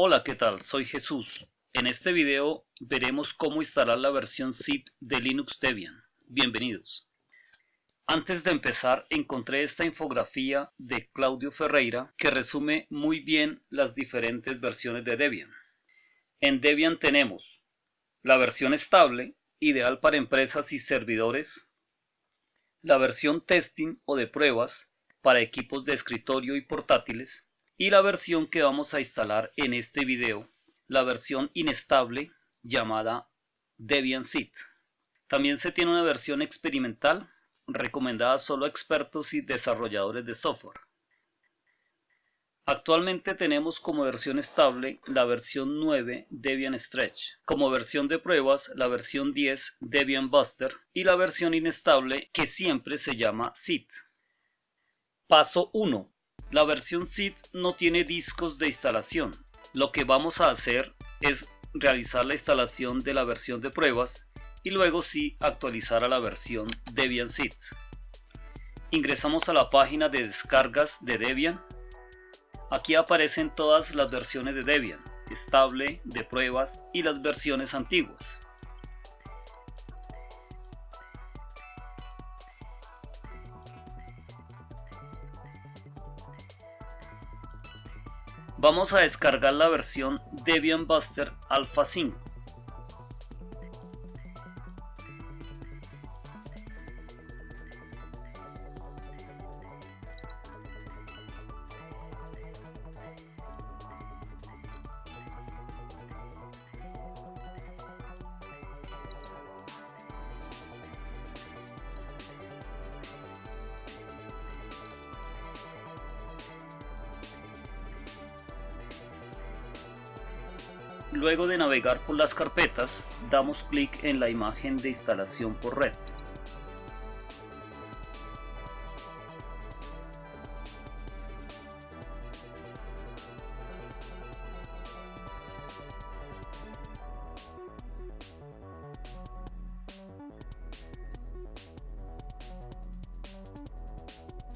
Hola, ¿qué tal? Soy Jesús. En este video veremos cómo instalar la versión zip de Linux Debian. Bienvenidos. Antes de empezar, encontré esta infografía de Claudio Ferreira que resume muy bien las diferentes versiones de Debian. En Debian tenemos la versión estable, ideal para empresas y servidores, la versión testing o de pruebas para equipos de escritorio y portátiles, y la versión que vamos a instalar en este video, la versión inestable llamada Debian Seed. También se tiene una versión experimental recomendada solo a expertos y desarrolladores de software. Actualmente tenemos como versión estable la versión 9 Debian Stretch, como versión de pruebas la versión 10 Debian Buster y la versión inestable que siempre se llama Seed. Paso 1. La versión zip no tiene discos de instalación. Lo que vamos a hacer es realizar la instalación de la versión de pruebas y luego sí actualizar a la versión Debian Zip. Ingresamos a la página de descargas de Debian. Aquí aparecen todas las versiones de Debian, estable, de pruebas y las versiones antiguas. Vamos a descargar la versión Debian Buster Alpha 5. Luego de navegar por las carpetas, damos clic en la imagen de instalación por red.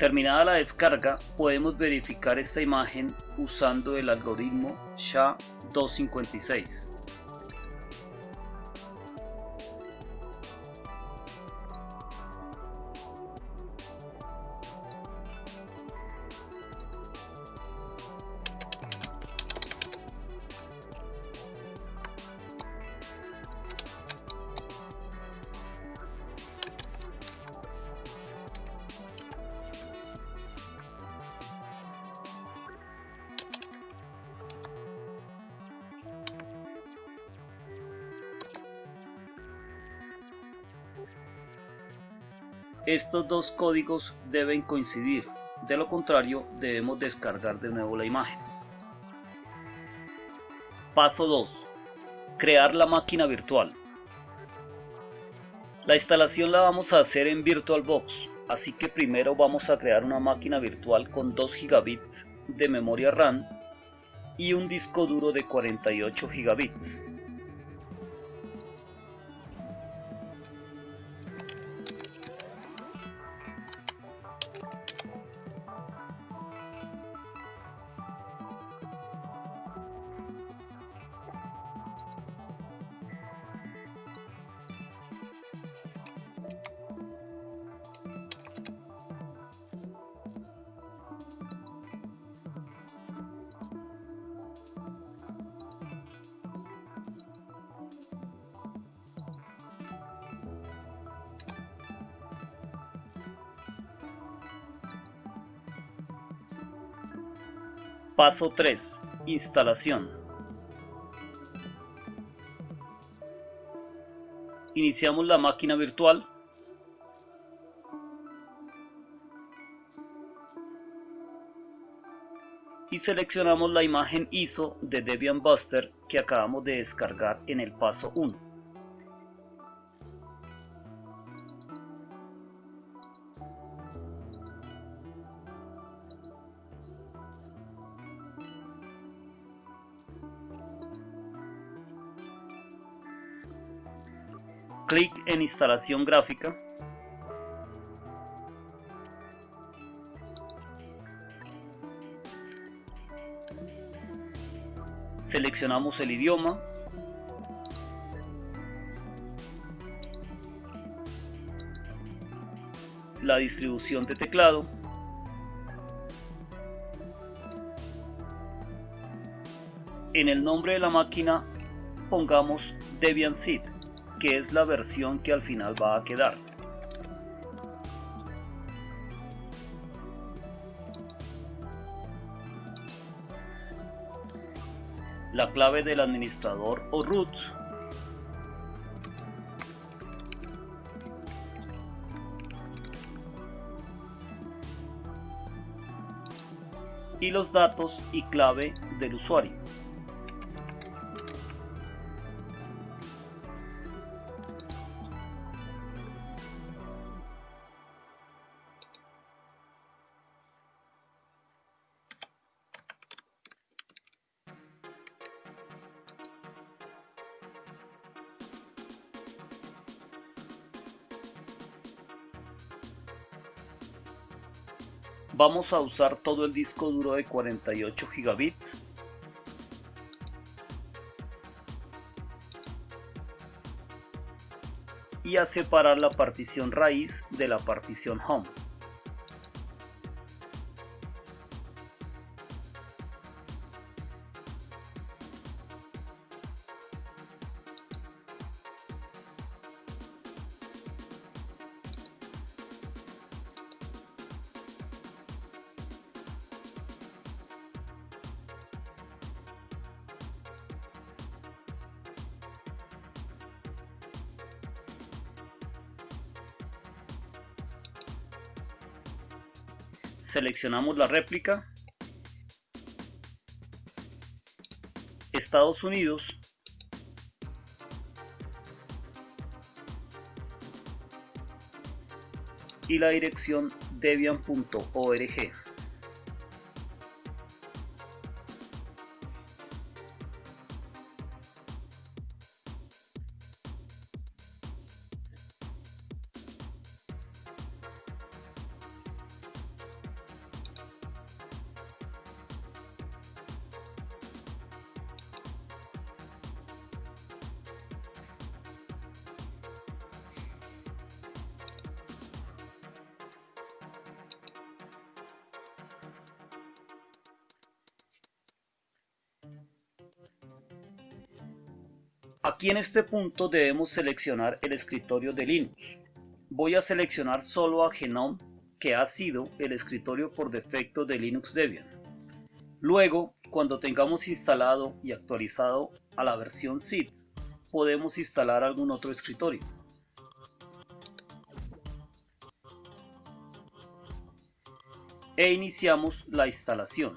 Terminada la descarga, podemos verificar esta imagen usando el algoritmo SHA-256. Estos dos códigos deben coincidir, de lo contrario debemos descargar de nuevo la imagen. Paso 2. Crear la máquina virtual. La instalación la vamos a hacer en VirtualBox, así que primero vamos a crear una máquina virtual con 2 gigabits de memoria RAM y un disco duro de 48 gigabits. Paso 3. Instalación. Iniciamos la máquina virtual. Y seleccionamos la imagen ISO de Debian Buster que acabamos de descargar en el paso 1. Clic en instalación gráfica Seleccionamos el idioma. La distribución de teclado. En el nombre de la máquina pongamos Debian Seed, que es la versión que al final va a quedar. La clave del administrador o root y los datos y clave del usuario. Vamos a usar todo el disco duro de 48 gigabits. Y a separar la partición raíz de la partición home. Seleccionamos la réplica. Estados Unidos. Y la dirección debian.org Aquí en este punto debemos seleccionar el escritorio de Linux. Voy a seleccionar solo a Genome, que ha sido el escritorio por defecto de Linux Debian. Luego, cuando tengamos instalado y actualizado a la versión SID, podemos instalar algún otro escritorio. E iniciamos la instalación.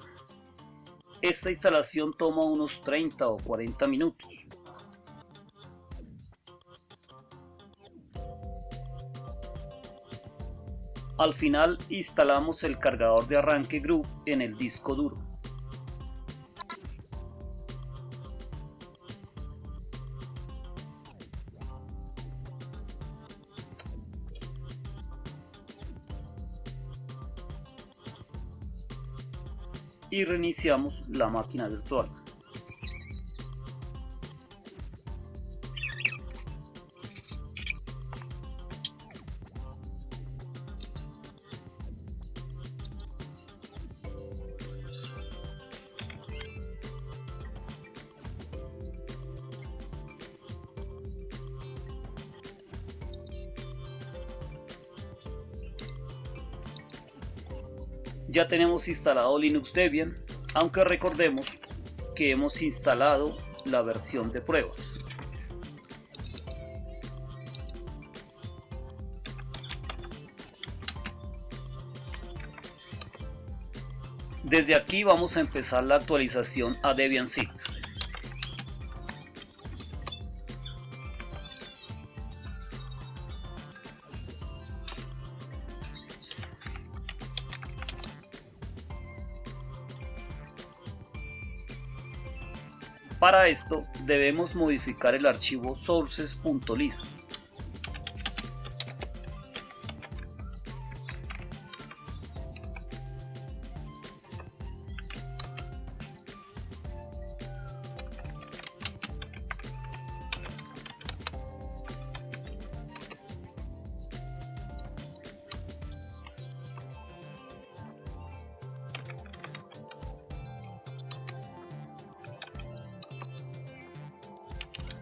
Esta instalación toma unos 30 o 40 minutos. Al final instalamos el cargador de arranque Group en el disco duro. y reiniciamos la máquina virtual. Ya tenemos instalado Linux Debian, aunque recordemos que hemos instalado la versión de pruebas. Desde aquí vamos a empezar la actualización a Debian Seed. Para esto debemos modificar el archivo sources.list.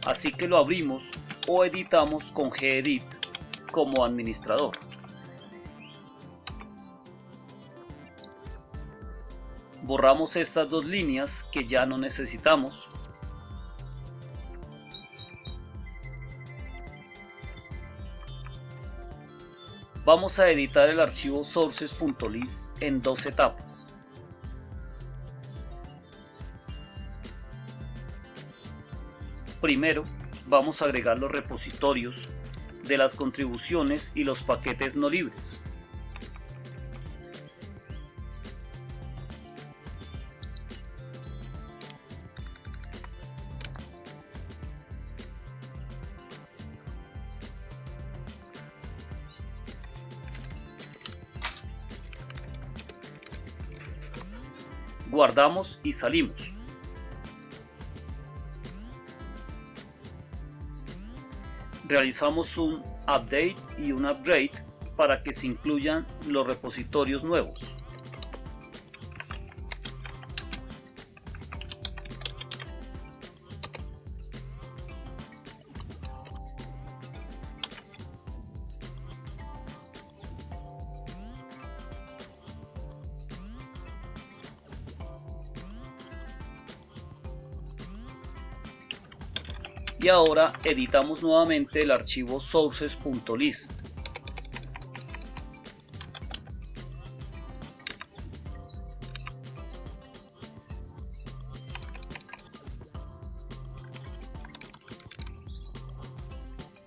así que lo abrimos o editamos con gedit como administrador. Borramos estas dos líneas que ya no necesitamos. Vamos a editar el archivo sources.list en dos etapas. Primero, vamos a agregar los repositorios de las contribuciones y los paquetes no libres. Guardamos y salimos. Realizamos un update y un upgrade para que se incluyan los repositorios nuevos. Y ahora editamos nuevamente el archivo sources.list.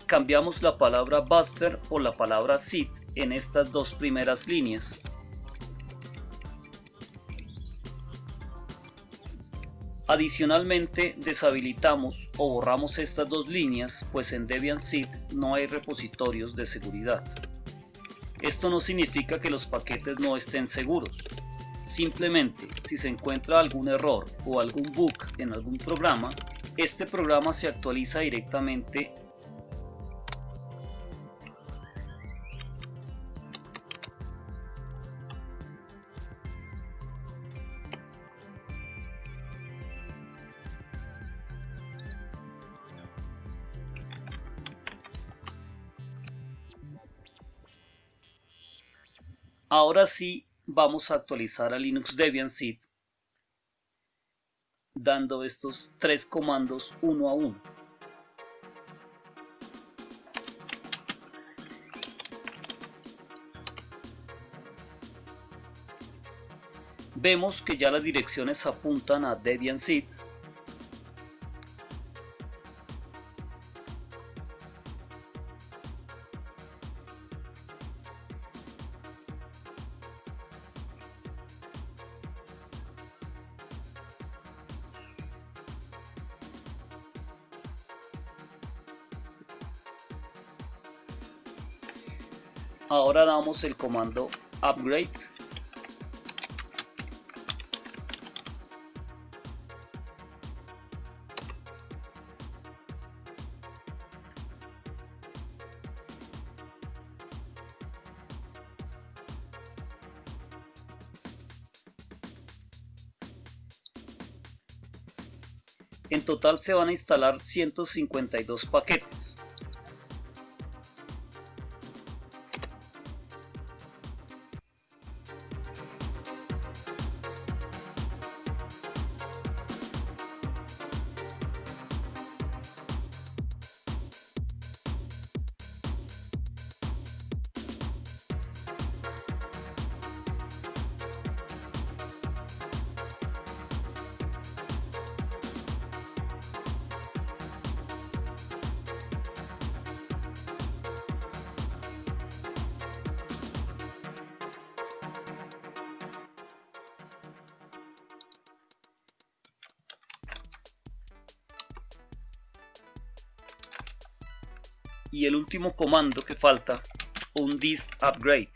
Cambiamos la palabra buster por la palabra seed en estas dos primeras líneas Adicionalmente, deshabilitamos o borramos estas dos líneas, pues en Debian Seed no hay repositorios de seguridad. Esto no significa que los paquetes no estén seguros. Simplemente, si se encuentra algún error o algún bug en algún programa, este programa se actualiza directamente Ahora sí vamos a actualizar a Linux Debian Seed dando estos tres comandos uno a uno. Vemos que ya las direcciones apuntan a Debian Seed Ahora damos el comando upgrade. En total se van a instalar 152 paquetes. Y el último comando que falta un dist upgrade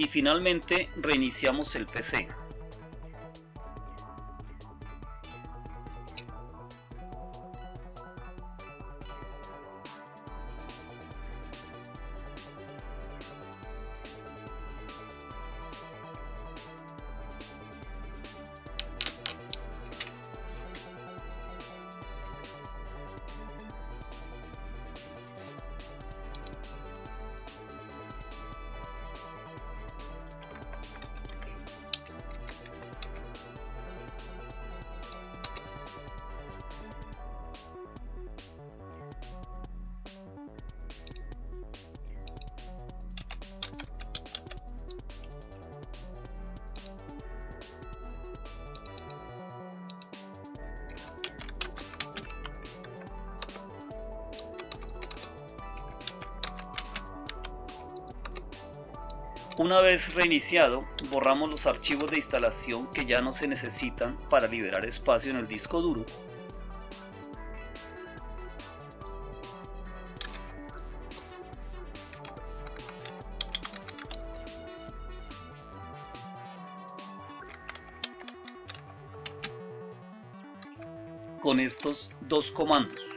y finalmente reiniciamos el PC. Una vez reiniciado, borramos los archivos de instalación que ya no se necesitan para liberar espacio en el disco duro. Con estos dos comandos.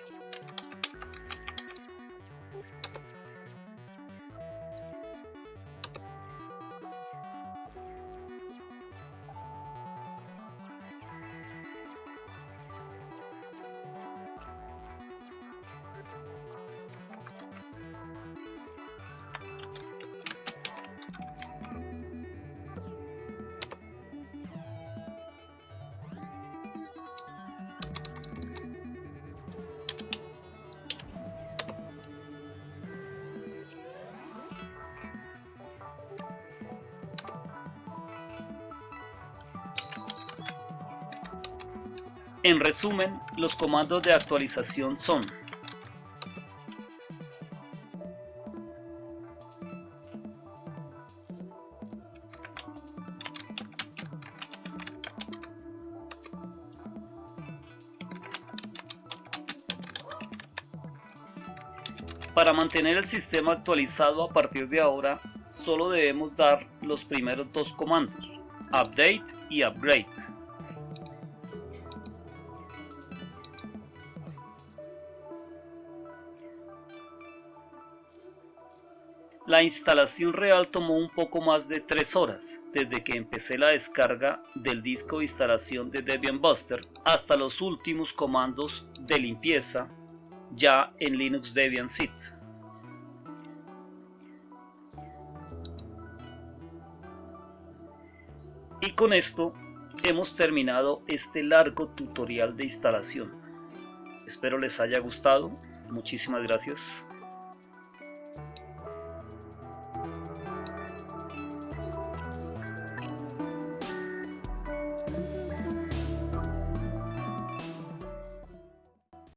En resumen, los comandos de actualización son Para mantener el sistema actualizado a partir de ahora, solo debemos dar los primeros dos comandos, update y upgrade. La instalación real tomó un poco más de 3 horas, desde que empecé la descarga del disco de instalación de Debian Buster hasta los últimos comandos de limpieza ya en Linux Debian Seed. Y con esto hemos terminado este largo tutorial de instalación. Espero les haya gustado. Muchísimas gracias.